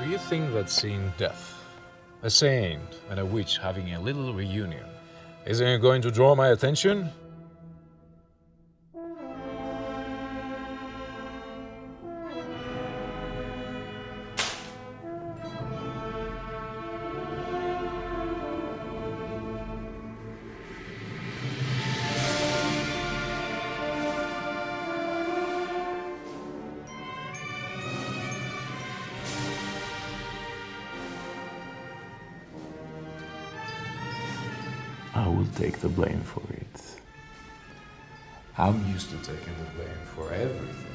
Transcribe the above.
Do you think that seeing death, a saint and a witch having a little reunion, isn't going to draw my attention? I will take the blame for it. I'm used to taking the blame for everything.